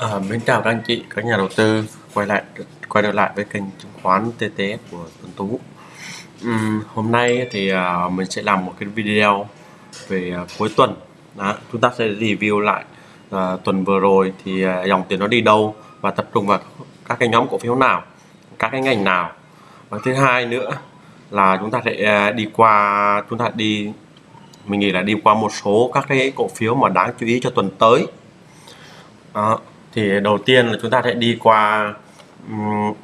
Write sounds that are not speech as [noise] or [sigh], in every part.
Ờ, à, mến chào các anh chị, các nhà đầu tư quay lại quay trở lại với kênh chứng khoán TTS của Tuấn Tú. Uhm, hôm nay thì à, mình sẽ làm một cái video về à, cuối tuần. Đó, chúng ta sẽ review lại à, tuần vừa rồi thì à, dòng tiền nó đi đâu và tập trung vào các cái nhóm cổ phiếu nào, các cái ngành nào. Và thứ hai nữa là chúng ta sẽ à, đi qua chúng ta đi mình nghĩ là đi qua một số các cái cổ phiếu mà đáng chú ý cho tuần tới. Đó thì đầu tiên là chúng ta sẽ đi qua um,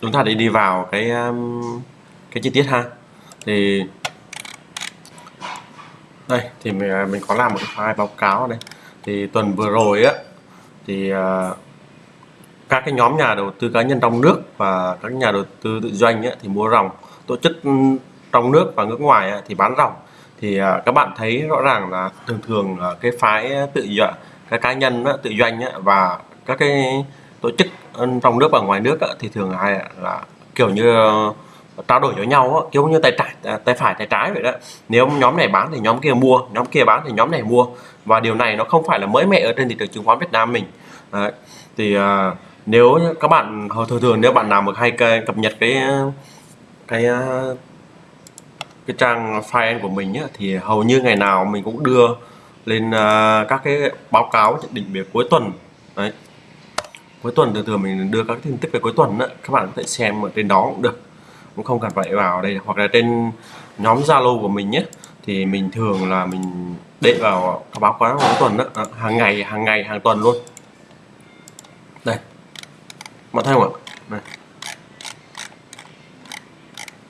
chúng ta để đi vào cái um, cái chi tiết ha. Thì đây thì mình à, mình có làm một cái file báo cáo đây thì tuần vừa rồi á thì uh, các cái nhóm nhà đầu tư cá nhân trong nước và các nhà đầu tư tự doanh ấy, thì mua ròng. Tổ chức trong nước và nước ngoài ấy, thì bán ròng. Thì uh, các bạn thấy rõ ràng là thường thường uh, cái phái tự doanh các cá nhân tự doanh và các cái tổ chức trong nước và ngoài nước thì thường hay là kiểu như ờ, trao đổi với nhau kiểu như tay trái tay phải tay trái vậy đó nếu nhóm này bán thì nhóm kia mua nhóm kia bán thì nhóm này mua và điều này nó không phải là mới mẻ ở trên thị trường chứng khoán Việt Nam mình Đấy. thì ờ, nếu các bạn ờ, thường thường nếu bạn nào mà hay cập nhật cái cái cái trang file của mình ấy, thì hầu như ngày nào mình cũng đưa lên uh, các cái báo cáo nhận định về cuối tuần. Đấy. Cuối tuần thường thường mình đưa các tin tức về cuối tuần đó, các bạn có thể xem ở trên đó cũng được. Cũng không cần phải vào đây hoặc là trên nhóm Zalo của mình nhé thì mình thường là mình để vào các báo cáo cuối tuần đó à, hàng ngày hàng ngày hàng tuần luôn. Đây. Bạn thấy không ạ? Này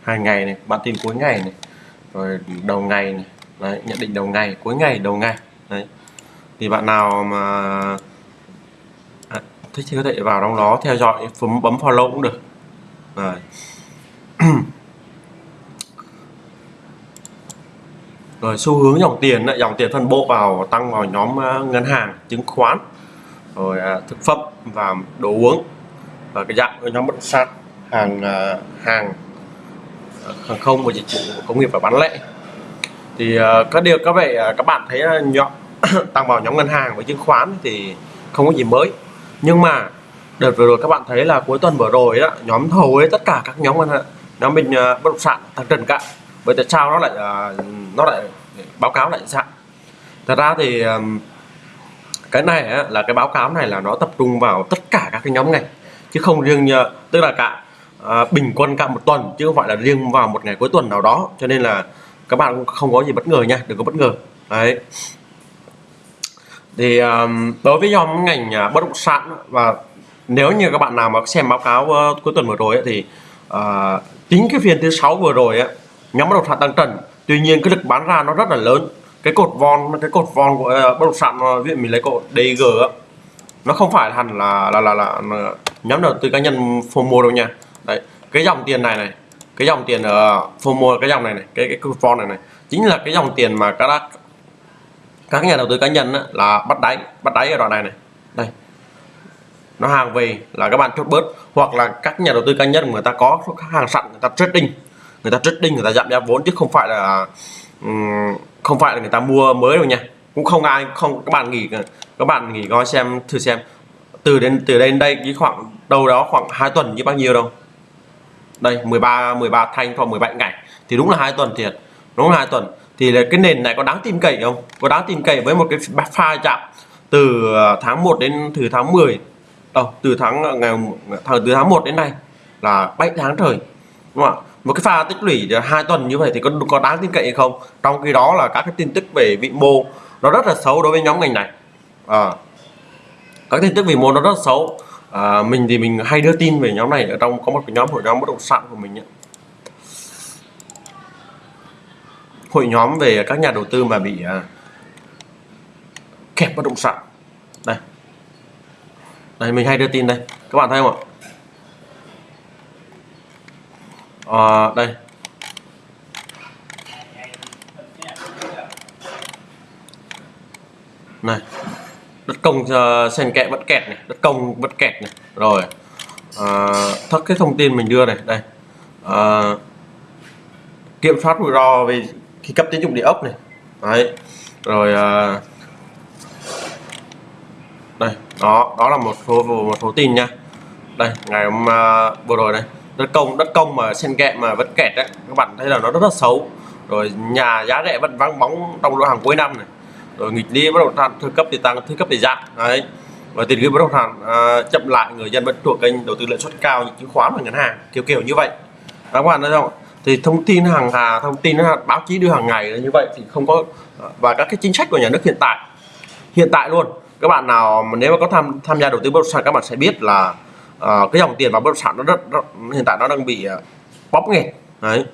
hàng ngày này bản tin cuối ngày này rồi đầu ngày này đấy, nhận định đầu ngày cuối ngày đầu ngày. Đấy. Thì bạn nào mà à, thích thì có thể vào trong đó theo dõi bấm bấm follow cũng được. Rồi [clears throat] rồi xu hướng dòng tiền dòng tiền phân bổ vào tăng vào nhóm à, ngân hàng chứng khoán rồi à, thực phẩm và đồ uống. Và cái dạng nhóm bất động sản hàng à, hàng à, hàng không và dịch vụ công nghiệp và bán lẻ thì ờ, các điều các vậy ờ, các bạn thấy ờ, nhóm [coughs] tăng vào nhóm ngân hàng với chứng khoán thì không có gì mới. Nhưng mà đợt vừa rồi các bạn thấy là cuối tuần vừa rồi đó nhóm thầu ấy tất cả các nhóm ngân hàng nhóm mình bất động sản tăng trần cả vậy tại sao nó lại nó lại báo cáo lại sao? Thật ra thì cái này á, là cái báo cáo này là nó tập trung vào tất cả các cái nhóm ngành chứ không riêng như tức là cả à, bình quân cả một tuần chứ không phải là riêng vào một ngày cuối tuần nào đó. Cho nên là các bạn không có gì bất ngờ nha đừng có bất ngờ. Đấy. Thì um, đối với nhóm ngành uh, bất động sản và nếu như các bạn nào mà xem báo cáo uh, cuối tuần vừa rồi ấy, thì uh, tính cái phiên thứ sáu vừa rồi ấy, nhóm bất động sản tăng trần. Tuy nhiên cái lực bán ra nó rất là lớn. Cái cột von cái cột von của uh, bất động sản ờ, ví dụ mình lấy cột DG á nó không phải hẳn là là là, là, là nhóm đầu tư cá nhân phô mua đâu nha. Đấy cái dòng tiền này này cái dòng tiền ở FOMO cái dòng này này cái cái coupon này này chính là cái dòng tiền mà các các nhà đầu tư cá nhân á, là bắt đáy bắt đáy ở đoạn này này. Đây. Nó hàng về là các bạn chốt bớt hoặc là các nhà đầu tư cá nhân người ta có khách hàng sẵn người ta trading người ta trading người ta giảm giá vốn chứ không phải là không phải là người ta mua mới đâu nha. Cũng không ai không các bạn nghỉ các bạn nghỉ coi xem thử xem. Từ đến từ đây đến đây cái khoảng đâu đó khoảng hai tuần như bao nhiêu đâu đây 13 13 thanh khoảng 17 ngày. Thì đúng là hai tuần thiệt. Đúng là hai tuần. Thì là cái nền này có đáng tin cậy không? Có đáng tin cậy với một cái pha chạm từ ờ, tháng 1 đến từ tháng 10 đâu oh, từ tháng ờ, ngày thời từ tháng 1 đến nay là 7 tháng trời. Đúng không ạ? Một cái pha tích lũy hai tuần như vậy thì có có đáng tin cậy hay không? Trong khi đó là các cái tin tức về vị mô nó rất là xấu đối với nhóm ngành này. À, các tin tức vị mô nó rất là xấu à, mình thì mình hay đưa tin về nhóm này ở trong có một cái nhóm hội nhóm bất động sản của mình ấy. hội nhóm về các nhà đầu tư mà bị à, kẹp bất động sản. Đây. Đây mình hay đưa tin đây. Các bạn thấy không ạ? À, đây. Này đất công ờ, sen kẽ vẫn kẹt này đất công vẫn kẹt này. Rồi à, thất cái thông tin mình đưa này đây. À, kiểm soát rủi ro về khi cấp tín dụng địa ốc này. Đấy rồi à, đây đó đó là một số một số tin nha. Đây ngày hôm uh, vừa rồi đây. Đất công đất công mà sen kẽ mà vẫn kẹt đấy các bạn thấy là nó rất là xấu. Rồi nhà giá rẻ vẫn vắng bóng trong lô hàng cuối năm này rồi nghịch lý bất động sản thứ cấp thì tăng thứ cấp thì giảm. Đấy. Và tiền gửi bất động sản uh, chậm lại người dân vẫn thuộc kênh đầu tư lợi suất cao như chứng khoán và ngân hàng kiểu kiểu như vậy. Các bạn thấy không? Thì thông tin hàng hà thông tin báo chí đưa hàng ngày là như vậy thì không có và các cái chính sách của nhà nước hiện tại hiện tại luôn. Các bạn nào mà nếu mà có tham tham gia đầu tư bất động sản các bạn sẽ biết là uh, cái dòng tiền vào bất động sản nó rất, rất hiện tại nó đang bị uh, bóp nghẹt. Đấy.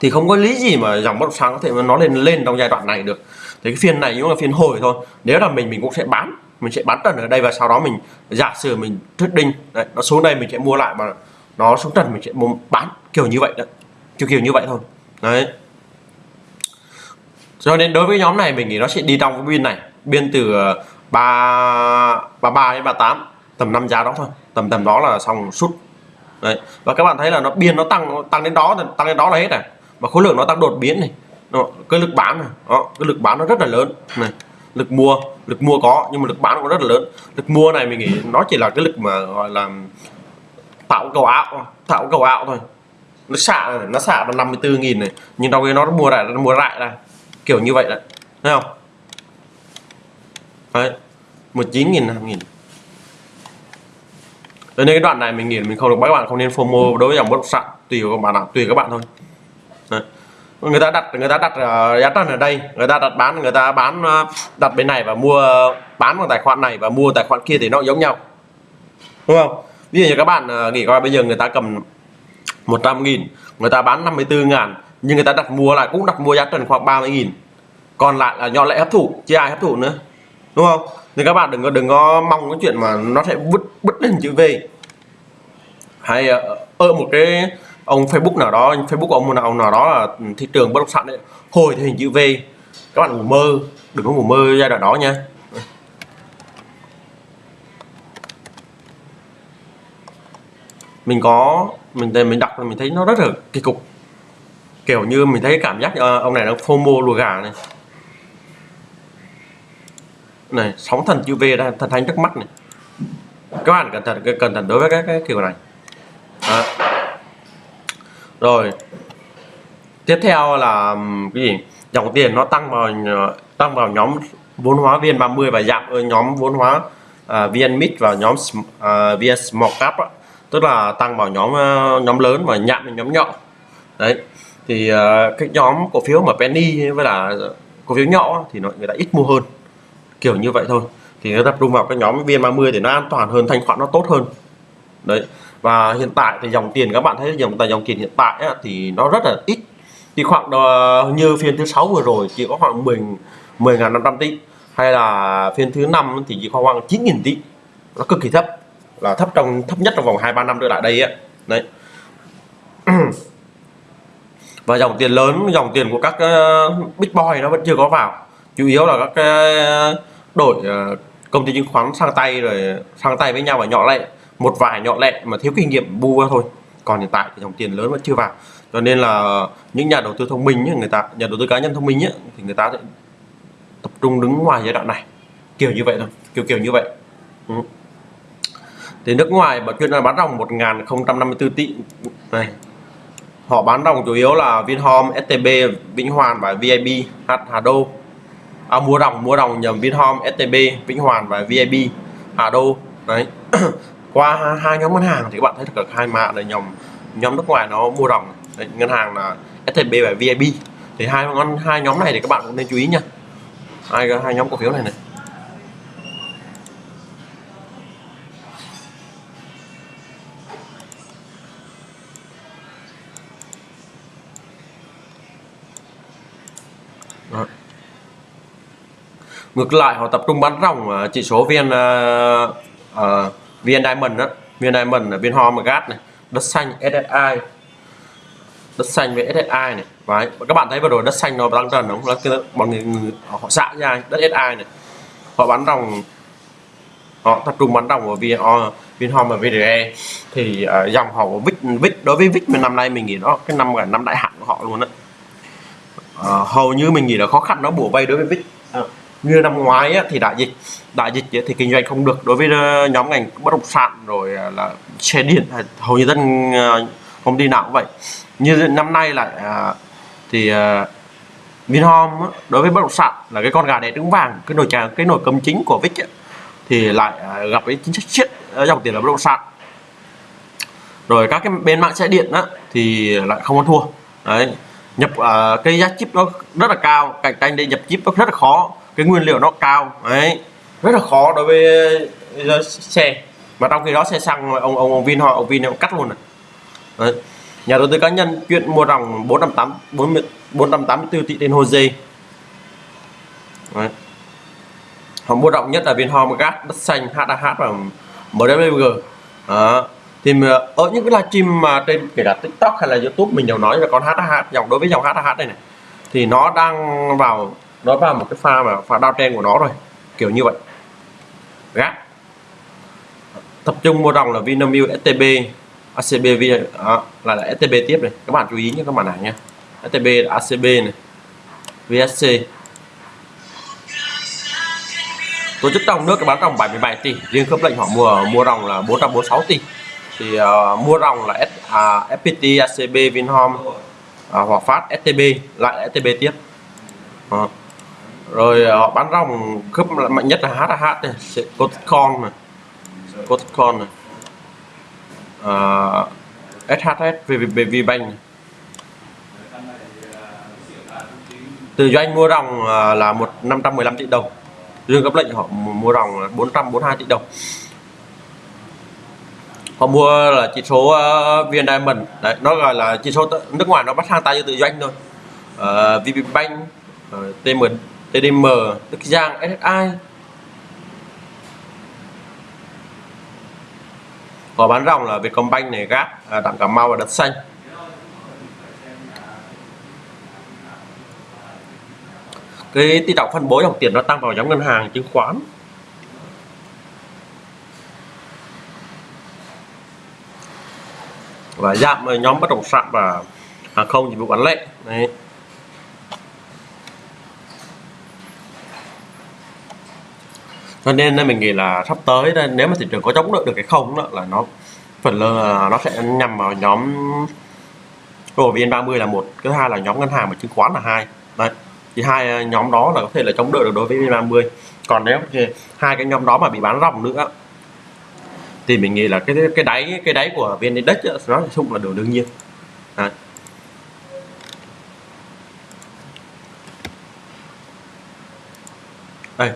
Thì không có lý gì mà dòng bất động sản có thể nó lên lên trong giai đoạn này được thì cái phiên này cũng là phiên hồi thôi. Nếu là mình mình cũng sẽ bán. Mình sẽ bán trần ở đây và sau đó mình giả sử mình trading đấy, nó xuống đây mình sẽ mua lại mà nó xuống trần mình sẽ mua bán kiểu như vậy đấy. Kiểu kiểu như vậy thôi. Đấy. Cho nên đối với nhóm này mình nghĩ nó sẽ đi trong cái biên này. Biên từ ờ, ba ba ba đến ba tám tầm năm giá đó thôi. Tầm tầm đó là xong sút. Đấy. Và các bạn thấy là nó biên nó tăng tăng đến đó tăng đến đó là hết này. Mà khối lượng nó tăng đột biến này đó, cái lực bán này đó, cái lực bán nó rất là lớn. Này lực mua lực mua có nhưng mà lực bán cũng rất là lớn. Lực mua này mình nghĩ nó chỉ là cái lực mà gọi là tạo cầu ảo tạo cầu ảo thôi. Nó xả này, nó xả là 54.000 này nhưng đâu cái nó mua lại nó mua lại là kiểu như vậy đấy thấy không? Đấy 19.000 5.000 Cho nên cái đoạn này mình nghĩ mình không được các bạn không nên FOMO đối với dòng bất động sản tùy các bạn nào tùy các bạn thôi. Đấy người ta đặt, người ta đặt ờ, giá trần ở đây. Người ta đặt bán, người ta bán ờ, đặt bên này và mua, bán bằng tài khoản này và mua tài khoản kia thì nó giống nhau. Đúng không? Ví dụ như các bạn ờ, nghĩ coi, bây giờ người ta cầm 100 nghìn, người ta bán 54 ngàn, nhưng người ta đặt mua lại, cũng đặt mua giá trần khoảng 30 nghìn. Còn lại là nhỏ lệ hấp thụ, chứ ai hấp thụ nữa. Đúng không? Thì các bạn đừng có đừng có mong cái chuyện mà nó sẽ vứt bứt lên chữ V. Hay ở một cái ông Facebook nào đó Facebook ông nào nào đó là thị trường bất động sản đấy. Hồi thì hình chữ V. Các bạn ngủ mơ đừng có ngủ mơ giai đoạn đó nha. Mình có mình mình đọc mình thấy nó rất là kỳ cục. Kiểu như mình thấy cảm giác ờ, ông này nó FOMO lùa gà này. Này sóng thần chữ V ra thần thánh trước mắt này. Các bạn cẩn thận cẩn thận đối với cái, cái kiểu này. Đó rồi. Tiếp theo là cái gì? Dòng tiền nó tăng vào ờ, tăng vào nhóm vốn hóa viên 30 và giảm ở nhóm vốn hóa uh, VN Mid và nhóm uh, VN Small Cap đó. tức là tăng vào nhóm uh, nhóm lớn và nhạm vào nhóm nhỏ. Đấy. Thì uh, cái nhóm cổ phiếu mà penny với là cổ phiếu nhỏ thì nó người ta ít mua hơn. Kiểu như vậy thôi. Thì nó tập trung vào cái nhóm VN30 thì nó an toàn hơn thanh khoản nó tốt hơn. Đấy và hiện tại thì dòng tiền các bạn thấy dòng tài dòng tiền hiện tại á, thì nó rất là ít. Thì khoảng uh, như phiên thứ sáu vừa rồi chỉ có khoảng 10 10.500 tỷ. Hay là phiên thứ năm thì chỉ có khoảng 9.000 tỷ. Nó cực kỳ thấp là thấp trong thấp nhất trong vòng hai ba năm trở lại đây ấy đấy. [clears throat] Và dòng tiền lớn dòng tiền của các uh, big boy nó vẫn chưa có vào. Chủ yếu là các ờ, uh, đổi uh, công ty chứng khoán sang tay rồi sang tay với nhau và nhỏ lại một vài nhỏ lệ mà thiếu kinh nghiệm bu thôi. Còn hiện tại thì dòng tiền lớn vẫn chưa vào. Cho nên là những nhà đầu tư thông minh người ta nhà đầu tư cá nhân thông minh ấy, thì người ta sẽ tập trung đứng ngoài giai đoạn này. Kiểu như vậy thôi kiểu kiểu như vậy. Ừ. thì nước ngoài mà chuyên là bán ròng 1054 tỷ. Này họ bán ròng chủ yếu là Vinhome, STB, Vĩnh Hoàn và VIB, H Hà Đô. À, mua ròng mua ròng nhầm Vinhome, STB, Vĩnh Hoàn và VIB, Hà Đô. Đấy. [clears throat] qua hai nhóm ngân hàng thì các bạn thấy được hai mã là nhóm nhóm nước ngoài nó mua ròng ngân hàng là STB và VIB thì hai ngân hai nhóm này thì các bạn cũng nên chú ý nha. Hai hai nhóm cổ phiếu này này. Ngược lại họ tập trung bán ròng chỉ số vn uh, uh, viên diamond đó. Viên diamond là viên gas này. Đất xanh ssi đất xanh với SSI này. Đấy. các bạn thấy vừa rồi đất xanh nó tăng trần đúng không? Mọi người, người họ xạ ra đất SSI này. Họ bán ròng họ tập trung bán ròng của viên Vinhome và VDE thì uh, dòng họ của Vic Vic đối với Vic năm nay mình nghĩ nó cái năm gần năm đại hạn của họ luôn đó, uh, à, hầu như mình nghĩ là khó khăn nó bùa vây đối với Vic. Uh, như năm ngoái á, thì đại dịch đại dịch thì kinh doanh không được. Đối với ờ, nhóm ngành bất động sản rồi ờ, là xe điện hầu như dân không công ty nào cũng vậy. Như năm nay lại thì Vinhome đối với bất động sản là cái con gà đẻ trứng vàng cái nồi chả cái nồi cơm chính của Vic ấy, thì lại gặp cái chính sách siết dòng tiền là bất động sản. Rồi các cái bên mạng xe điện á, thì lại không có thua. Đấy nhập uh, cái giá chip nó rất là cao cạnh tranh để nhập chip nó rất là khó cái nguyên liệu nó cao, đấy. Rất là khó đối với xe. Mà trong khi đó xe xăng, ông ông ông Vin họ, ông Vin ông cắt luôn này. Đấy. nhà đầu tư cá nhân, chuyện mua ròng 480 484 tỷ trên Jose. Đấy. họ mua rộng nhất là Vinhome Gas đất xanh HAH và MWG đó. Thì ở những cái livestream mà trên, kể cả tiktok hay là youtube mình đều nói là con hh dòng, đối với dòng hh này này, thì nó đang vào nó vào một cái pha mà pha đao trên của nó rồi kiểu như vậy. Gác tập trung mua dòng là Vinamilk STB ACB đó, lại là STB tiếp này. Các bạn chú ý nhé các bạn này nha STB ACB này. VSC tổ chức trong nước bán dòng 77 tỷ. Riêng khớp lệnh họ mua mua dòng là 446 tỷ. Thì uh, mua dòng là S, à, FPT, ACB, Vinhome, à, Hòa Phát, STB lại STB tiếp. À rồi ờ, họ bán rồng khớp mạnh nhất là HH này, ờ, Cotcon này Cotcon này uh, SHS VPBank này. từ doanh mua ròng ờ, là một 515 tỷ đồng. Dương cấp lệnh họ mua ròng bốn 442 tỷ đồng. Họ mua là chỉ số uh, VN Diamond. Đấy nó gọi là chỉ số nước ngoài nó bắt sang tay cho tự doanh thôi. Uh, VPBank uh, TM TDM Đức Giang SSI họ bán ròng là Vietcombank này gác uh, Đặng Cà Mau và Đất Xanh. Cái tỷ trọng phân bố dòng tiền nó tăng vào nhóm ngân hàng chứng khoán. Và giảm à, nhóm bất động sản và hàng không dịch vụ bán lẻ. Đấy. Cho nên mình nghĩ là sắp tới đây, nếu mà thị trường có chống đỡ được cái không đó là nó phần lớn là nó sẽ nhằm vào nhóm của VN30 là một thứ hai là nhóm ngân hàng và chứng khoán là hai. Đấy thì hai ờ, nhóm đó là có thể là chống đỡ được đối với VN30. Còn nếu hai cái nhóm đó mà bị bán ròng nữa thì mình nghĩ là cái cái đáy cái đáy của vn index nó chung là điều đương nhiên. Đấy. đây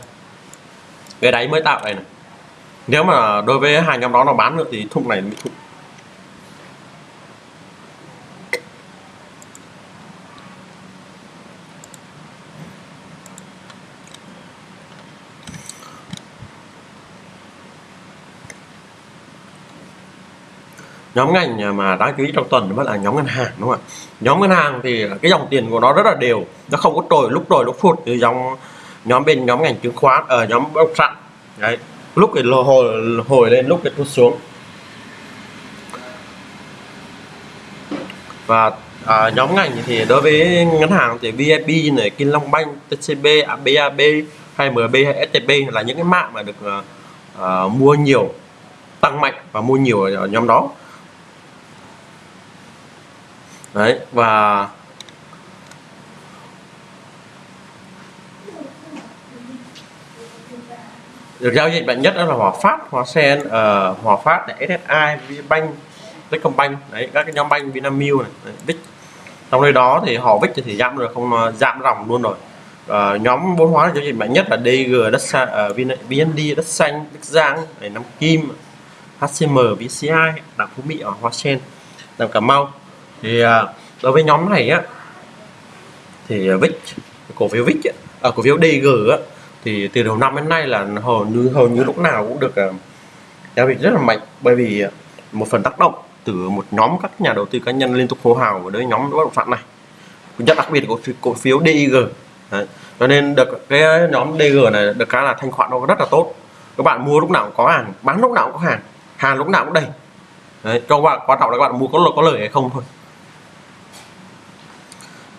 cái đáy mới tạo này này. Nếu mà đối với hai nhóm đó nó bán nữa thì thùng này bị thùng. Nhóm ngành mà đáng chú ý trong tuần vẫn là nhóm ngân hàng, đúng không ạ? Nhóm ngân hàng thì cái dòng tiền của nó rất là đều, nó không có trồi lúc trồi lúc phụt từ dòng nhóm bên nhóm ngành chứng khoán ở uh, nhóm bất động sản. Đấy. Lúc thì hồi hồi lên lúc thì tụt xuống. Và à, nhóm ngành thì đối với ngân hàng thì VIP này Kim Long Bank TCB BAB hay MB hay STB là những cái mã mà được uh, mua nhiều tăng mạnh và mua nhiều ở nhóm đó. Đấy và được giao dịch mạnh nhất đó là Hòa Phát, Hòa Sen, uh, Hòa Phát, này, SSI, VBank, Techcombank, đấy các cái nhóm banh Vinamilk này, đấy, Vic. Trong đây đó thì họ Vic thì giảm rồi không ờ, giảm ròng luôn rồi. Uh, nhóm bốn hóa giao dịch mạnh nhất là DG, đất xa, uh, VND, đất xanh, đất giang, này, Nam Kim, HCM, VCI, Đảng Phú Mỹ ở Hoa Sen, Đảng Cà Mau. Thì uh, đối với nhóm này á thì VIX cổ phiếu VIX ở à, cổ phiếu DG á thì từ đầu năm đến nay là hầu như hầu như lúc nào cũng được ờ, giao dịch rất là mạnh. Bởi vì ờ, một phần tác động từ một nhóm các nhà đầu tư cá nhân liên tục hô hào với nhóm bất động sản này. Nhất đặc biệt của cổ phiếu DIG Đấy. cho nên được cái nhóm DG này được cái là thanh khoản nó rất là tốt. Các bạn mua lúc nào cũng có hàng bán lúc nào cũng có hàng hàng lúc nào cũng đầy. Đấy, cho các bạn quan trọng là các bạn mua có có lời hay không thôi.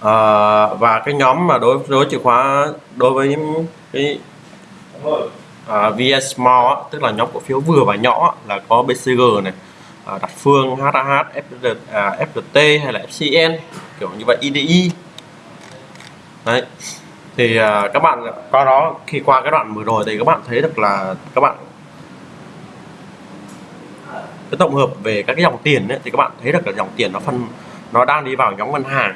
À, và cái nhóm mà đối đối chìa khóa đối với cái à, VS Small á, tức là nhóm cổ phiếu vừa và nhỏ á, là có BCG này à, Đạt Phương, HAH, FPT, à, FLT hay là FCN kiểu như vậy IDI đấy. Thì à, các bạn qua đó khi qua cái đoạn vừa rồi thì các bạn thấy được là các bạn cái tổng hợp về các cái dòng tiền ấy, thì các bạn thấy được là dòng tiền nó phân nó đang đi vào nhóm ngân hàng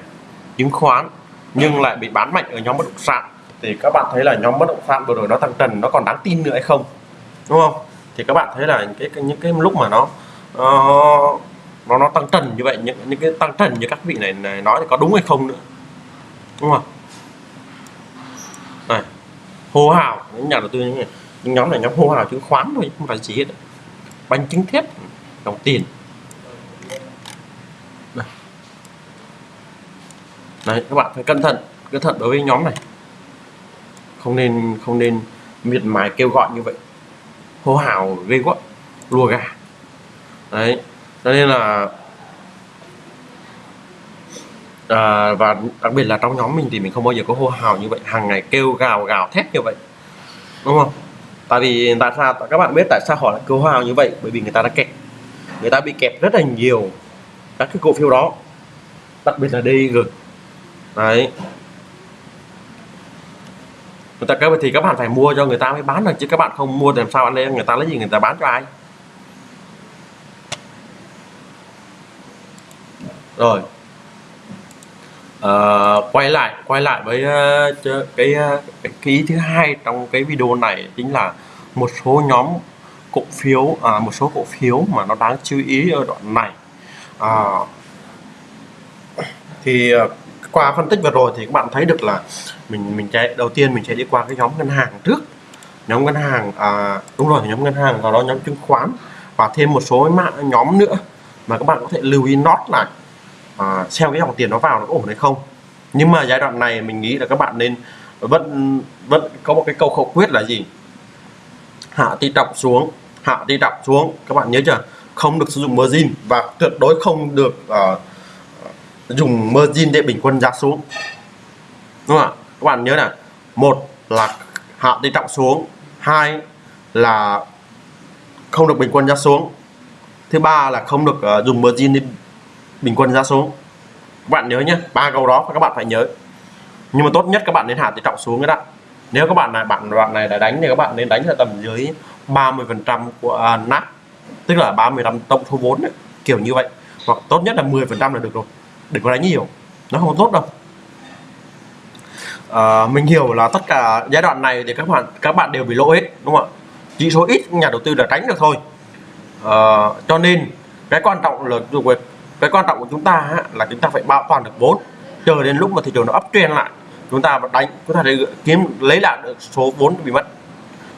chứng khoán nhưng lại bị bán mạnh ở nhóm bất động sản thì các bạn thấy là nhóm bất động sản vừa rồi nó tăng trần nó còn đáng tin nữa hay không? Đúng không? Thì các bạn thấy là cái, cái những cái lúc mà nó uh, nó nó tăng trần như vậy những những cái tăng trần như các vị này, này nói thì có đúng hay không nữa? Đúng không? Này hô hào những nhà đầu tư những, những nhóm này nhóm hô hào chứng khoán thôi không phải gì hết. Bánh trứng thép đồng tiền. Này các bạn phải cẩn thận cẩn thận đối với nhóm này không nên không nên miệt mài kêu gọi như vậy. Hô hào gây quá lùa gà. Đấy cho nên là à, và đặc biệt là trong nhóm mình thì mình không bao giờ có hô hào như vậy hàng ngày kêu gào gào thét như vậy. Đúng không? Tại vì tại sao các bạn biết tại sao họ lại kêu hào như vậy? Bởi vì người ta đã kẹt người ta bị kẹt rất là nhiều các cái cổ phiếu đó đặc biệt là DG đấy người ta các thì các bạn phải mua cho người ta mới bán được chứ các bạn không mua thì làm sao ăn lên người ta lấy gì người ta bán cho ai? Rồi. À, quay lại quay lại với uh, cái, ờ, cái cái ý thứ hai trong cái video này chính là một số nhóm cổ phiếu à, một số cổ phiếu mà nó đáng chú ý ở đoạn này. À, thì uh, qua phân tích vừa rồi thì các bạn thấy được là mình mình chạy đầu tiên mình sẽ đi qua cái nhóm ngân hàng trước. Nhóm ngân hàng à, đúng rồi nhóm ngân hàng và đó nhóm chứng khoán và thêm một số mạng nhóm nữa mà các bạn có thể lưu ý nốt lại à, xem cái dòng tiền nó vào nó ổn hay không. Nhưng mà giai đoạn này mình nghĩ là các bạn nên vẫn vẫn có một cái câu khẩu quyết là gì? Hạ tỷ trọng xuống hạ tỷ trọng xuống. Các bạn nhớ chưa? Không được sử dụng margin và tuyệt đối không được uh, dùng margin để bình quân giá xuống. Đúng không ạ? Các bạn nhớ là một là hạ tỷ trọng xuống hai là không được bình quân giá xuống. Thứ ba là không được uh, dùng margin để bình quân giá xuống. Các bạn nhớ nhé ba câu đó các bạn phải nhớ. Nhưng mà tốt nhất các bạn nên hạ tỷ trọng xuống cái đó nếu các bạn này bạn đoạn này đã đánh thì các bạn nên đánh ở tầm dưới 30 phần trăm của uh, nát tức là 35 tổng số vốn ấy, kiểu như vậy. Hoặc tốt nhất là 10 phần trăm là được rồi đừng có đánh nhiều. Nó không tốt đâu. À, mình hiểu là tất cả giai đoạn này thì các bạn các bạn đều bị lỗ hết đúng không ạ? Chỉ số ít nhà đầu tư đã tránh được thôi. À, cho nên cái quan trọng là cái quan trọng của chúng ta là chúng ta phải bảo toàn được vốn. Chờ đến lúc mà thị trường nó ấp trên lại chúng ta đánh chúng ta để kiếm lấy lại được số vốn bị mất.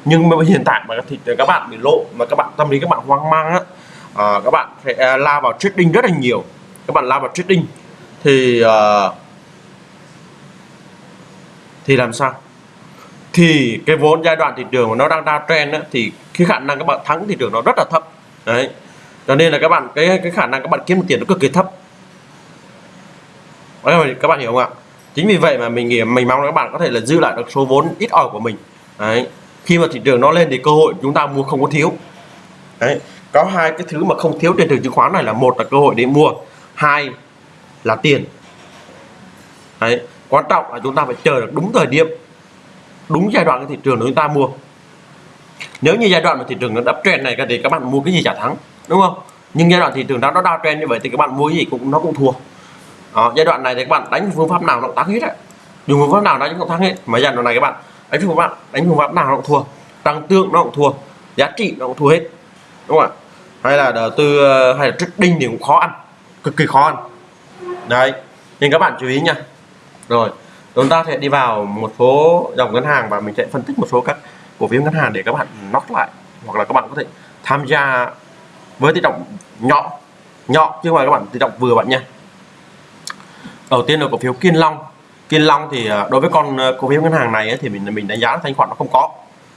Nhưng mà hiện tại mà thị các bạn bị lộ mà các bạn tâm lý các bạn hoang mang á à, các bạn sẽ à, la vào trading rất là nhiều. Các bạn la vào trading thì uh, thì làm sao? Thì cái vốn giai đoạn thị trường mà nó đang ra trend á, thì cái khả năng các bạn thắng thị trường nó rất là thấp. Đấy. Cho nên là các bạn cái cái khả năng các bạn kiếm được tiền nó cực kỳ thấp. Đấy, các bạn hiểu không ạ? Chính vì vậy mà mình nghĩ mình mong là các bạn có thể là giữ lại được số vốn ít ỏi của mình. Đấy. Khi mà thị trường nó lên thì cơ hội chúng ta mua không có thiếu. Đấy. Có hai cái thứ mà không thiếu trên thị trường chứng khoán này là một là cơ hội để mua hai là tiền. Đấy quan trọng là chúng ta phải chờ được đúng thời điểm đúng giai đoạn cái thị trường chúng ta mua. Nếu như giai đoạn mà thị trường nó đắp trend này thì các bạn mua cái gì chả thắng đúng không? Nhưng giai đoạn thị trường nó nó đa trend như vậy thì các bạn mua cái gì cũng nó cũng thua. Đó, giai đoạn này thì các bạn đánh phương pháp nào nó cũng thắng hết đấy. Dùng phương pháp nào đánh cũng thắng hết mà giai đoạn này các bạn đánh phương pháp đánh phương pháp nào nó cũng thua. Tăng tương nó cũng thua giá trị nó cũng thua hết đúng không ạ? Hay là đầu tư ờ, hay là trading thì cũng khó ăn cực kỳ khó ăn đấy nên các bạn chú ý nha. Rồi chúng ta sẽ đi vào một số dòng ngân hàng và mình sẽ phân tích một số các cổ phiếu ngân hàng để các bạn nót lại. Hoặc là các bạn có thể tham gia với tỷ trọng nhỏ nhỏ chứ không phải các bạn tỷ trọng vừa bạn nha. Đầu tiên là cổ phiếu Kiên Long. Kiên Long thì à, đối với con à, cổ phiếu ngân hàng này ấy, thì mình mình đánh giá thanh khoản nó không có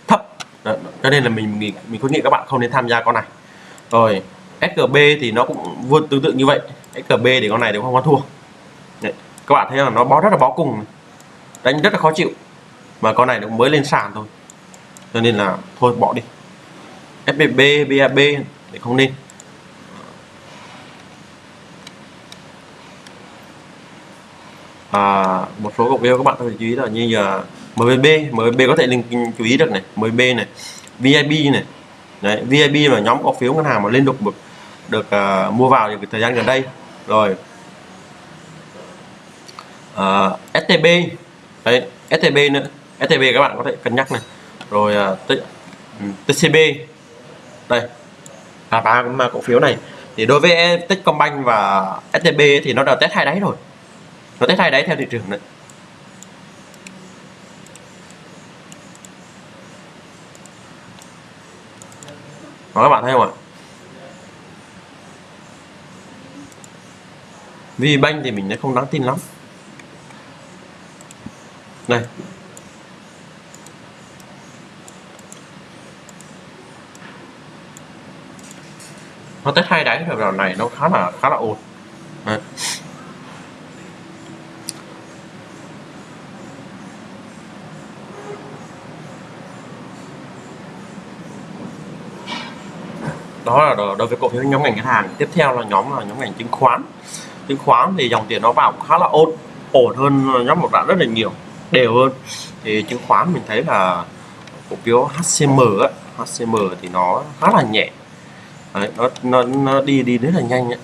thấp. Đó, cho nên là mình mình mình khuyến nghị các bạn không nên tham gia con này. Rồi SGB thì nó cũng vượt tương tự như vậy. SGB để con này đều không có thua. Đấy, các bạn thấy là nó bó rất là bó cùng đánh rất là khó chịu. Mà con này nó mới lên sàn thôi. Cho nên là thôi bỏ đi. Fbb BAB để không nên. À, một số cổ phiếu các bạn có thể chú ý là như giờ MBB MBB có thể linh chú ý được này. MBB này VIP này. Đấy, VIP là nhóm cổ phiếu ngân hàng mà lên được được, được uh, mua vào những thời gian gần đây rồi. À, STB đấy STB nữa. STB các bạn có thể cân nhắc này. Rồi à, uh, TCB đây. Là ba cổ phiếu này. Thì đối với Techcombank và STB thì nó đã test hai đáy rồi. Nó test hai đáy theo thị trường đấy. Đó các bạn thấy không ạ? Vì banh thì mình không đáng tin lắm. Đây nó tới hai đáy rồi vào này nó khá là khá là ổn đó là đối với cổ phiếu nhóm ngành ngân hàng. Tiếp theo là nhóm là nhóm ngành chứng khoán chứng khoán thì dòng tiền nó vào khá là ổn ổn hơn nhóm một đoạn rất là nhiều đều hơn thì chứng khoán mình thấy là cổ phiếu HCM ấy, HCM thì nó khá là nhẹ Đấy, nó, nó nó đi đi rất là nhanh ấy.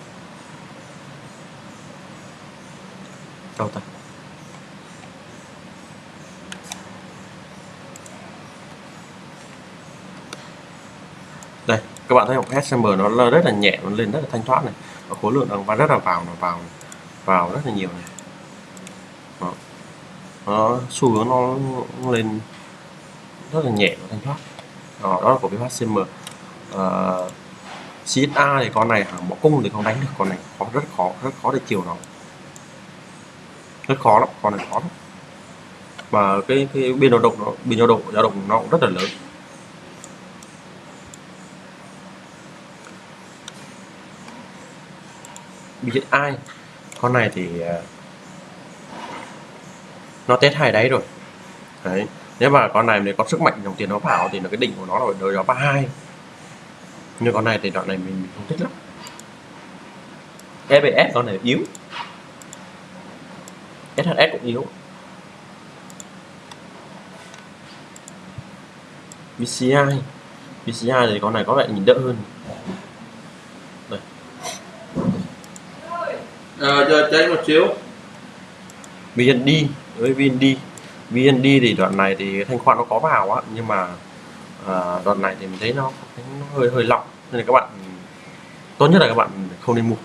đâu ta đây các bạn thấy một HSM nó rất là nhẹ nó lên rất là thanh thoát này. Và khối lượng đang rất là vào nó vào vào rất là nhiều này. Đó. nó xu hướng nó, nó lên rất là nhẹ và thanh thoát. Đó, đó là cổ phiếu HCM à, CSA thì con này hàng bỏ cung thì không đánh được con này. Khó rất khó rất khó để chiều nó. Rất khó lắm con này khó lắm. Và cái cái biên dao động nó biên dao động dao động nó cũng rất là lớn. Biết ai. Con này thì à, nó test hai đáy rồi. Đấy nếu mà con này nếu có sức mạnh dòng tiền nó vào thì là cái đỉnh của nó là đời đó 32 nhưng con này thì đoạn này mình, mình không thích lắm. EBS con này yếu. SHS cũng yếu. BCI BCI thì con này có vẻ nhìn đỡ hơn đây à, Ờ, giờ cháy một chiếu. VND với VND VND thì đoạn này thì thanh khoản nó có vào á nhưng mà à, đoạn này thì mình thấy nó, nó hơi hơi lỏng. Nên là các bạn tốt nhất là các bạn không nên mua.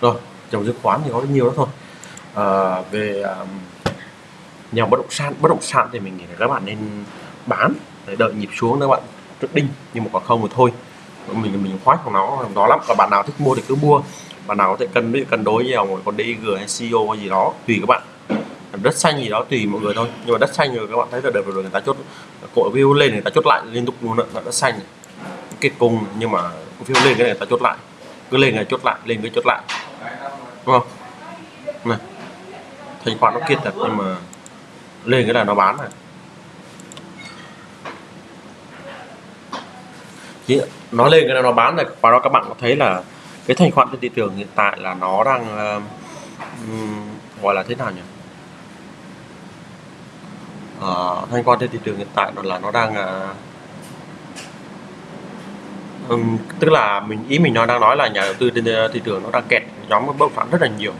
Rồi dòng chứng khoán thì có nhiều đó thôi. À, về à, nhà bất động sản bất động sản thì mình nghĩ là các bạn nên bán để đợi nhịp xuống các bạn. Trước đinh nhưng mà còn không thì thôi mình mình khoát của nó đó lắm. Và bạn nào thích mua thì cứ mua. Bạn nào có thể cân đối cân đối nhiều còn DG hay CO hay gì đó, tùy các bạn. Đất xanh gì đó tùy mọi người thôi. Nhưng mà đất xanh rồi các bạn thấy là được rồi người ta chốt, cổ phiếu lên người ta chốt lại liên tục luôn là đất xanh kết cùng nhưng mà cổ phiếu lên cái này người ta chốt lại. Cứ lên này chốt lại, lên cái chốt lại. Đúng không? Này. Thanh khoản nó kiệt thật, nhưng mà lên cái là nó bán này. Nó lên cái nào nó bán này và đó các bạn có thấy là cái thanh khoản trên thị trường hiện tại là nó đang uh, gọi là thế nào nhỉ? Uh, thanh khoản trên thị trường hiện tại đó là nó đang uh, um, tức là mình ý mình nói đang nói là nhà đầu tư trên ờ, thị trường nó đang kẹt nhóm bất động sản rất là nhiều.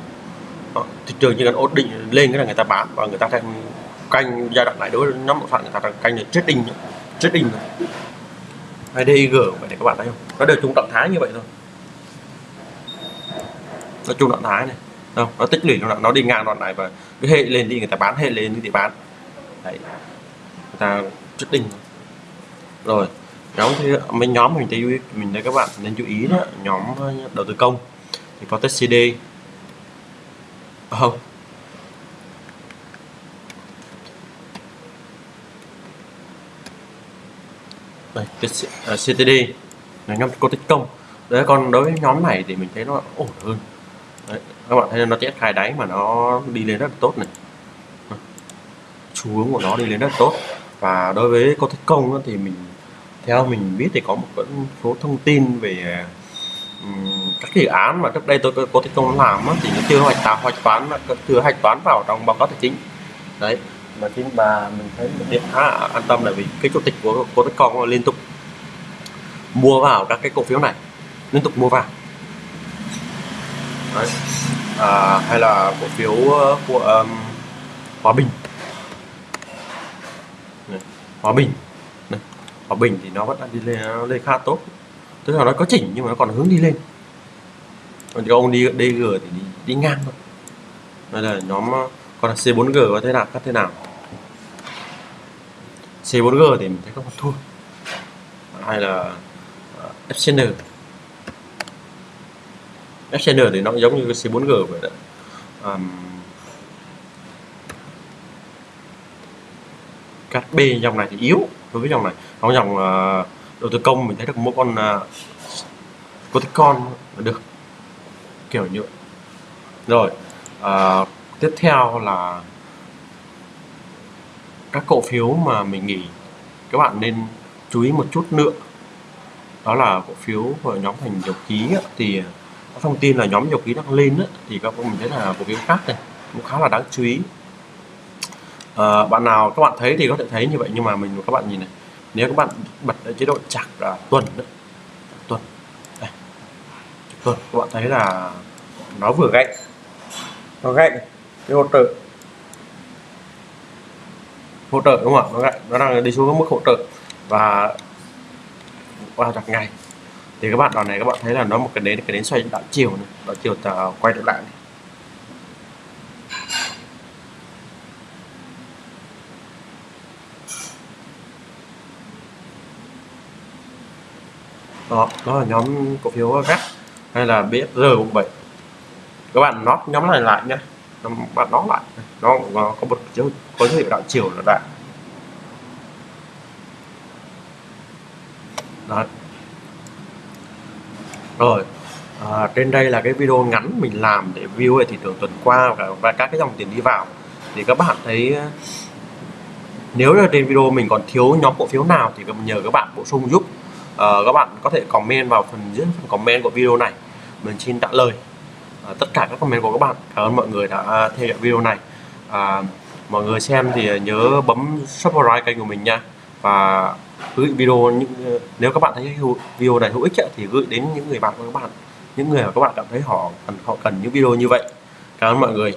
Đó, thị trường chỉ cần ổn định lên cái là người ta bán và người ta đang canh giai đoạn này đối với nhóm bất động sản người ta đang canh là trading trading hay DIG vậy để các bạn thấy không? Nó đều chung trạng thái như vậy thôi. Nó chung trạng thái này. Không nó tích lũy nó, nó đi ngang đoạn này và cứ hệ lên đi người ta bán hệ lên thì bán. Đấy. Người ta trading rồi nhóm thì mấy nhóm mình thấy mình thấy các bạn nên chú ý đó nhóm đầu tư công. Thì có test CD ờ, không. Đây CTD là nhóm có tích công. Đấy còn đối với nhóm này thì mình thấy nó ổn hơn. Đấy, các bạn thấy nó test khai đáy mà nó đi lên rất là tốt này. Xu hướng của nó đi lên rất tốt. Và đối với cô tích công thì mình theo mình biết thì có một số thông tin về các dự án mà trước đây tôi có thích công làm thì nó chưa hoạch tạo hoạch toán chưa hạch toán vào trong báo cáo tài chính. Đấy mà khi mà mình thấy một điện khá là an tâm là vì cái chủ tịch của của thích con liên tục mua vào các cái cổ phiếu này liên tục mua vào. Đấy. À, hay là cổ phiếu ờ, của um, Hòa Bình. Hòa Bình. Hòa Bình thì nó vẫn đang đi lên nó lên khá tốt. Tức là nó có chỉnh nhưng mà nó còn hướng đi lên. Còn cái ông đi DG thì đi, đi ngang thôi. Đây là nhóm còn là C4G có thế nào các thế nào. C4G thì mình thấy có một thua. Hay là ờ, FCN FCN thì nó giống như cái C4G vậy đó. um, các B dòng này thì yếu đối với dòng này. Còn dòng uh, đầu tư công mình thấy được mỗi con uh, có con là được kiểu như vậy. Rồi uh, tiếp theo là các cổ phiếu mà mình nghỉ, các bạn nên chú ý một chút nữa đó là cổ phiếu của nhóm thành dầu khí á, thì à, có thông tin là nhóm dầu khí đang lên á, thì các mình thấy là cổ phiếu khác này cũng khá là đáng chú ý à, bạn nào các bạn thấy thì có thể thấy như vậy nhưng mà mình các bạn nhìn này nếu các bạn bật ở chế độ chặt là tuần đó, tuần đây. tuần các bạn thấy là nó vừa gãy nó gãy cái hỗ trợ hỗ trợ, đúng không ạ? Nó nó đang đi xuống mức hỗ trợ. Và, qua chặt ngày thì các bạn đoạn này các bạn thấy là nó một cái đến cái đến xoay đảo chiều này, đảo chiều ta quay trở lại này. đó đó là nhóm cổ phiếu gắt hay là BSR 7 các bạn nót nhóm này lại nhé các bạn nó lại. Nó, nó có một dấu có dấu hiệu đảo chiều là đại. Đó rồi à, trên đây là cái video ngắn mình làm để view về thị trường tuần qua và, và các cái dòng tiền đi vào. Thì các bạn thấy à, nếu là trên video mình còn thiếu nhóm cổ phiếu nào thì nhờ các bạn bổ sung giúp. À, các bạn có thể comment vào phần dưới phần comment của video này. Mình xin trả lời. Ờ, tất cả các comment của các bạn. Cảm ơn mọi người đã theo dõi video này. À, mọi người xem thì nhớ bấm subscribe kênh của mình nha. Và gửi video những nếu các bạn thấy video này hữu ích thì gửi đến những người bạn của các bạn. Những người mà các bạn cảm thấy họ cần họ cần những video như vậy. Cảm ơn mọi người.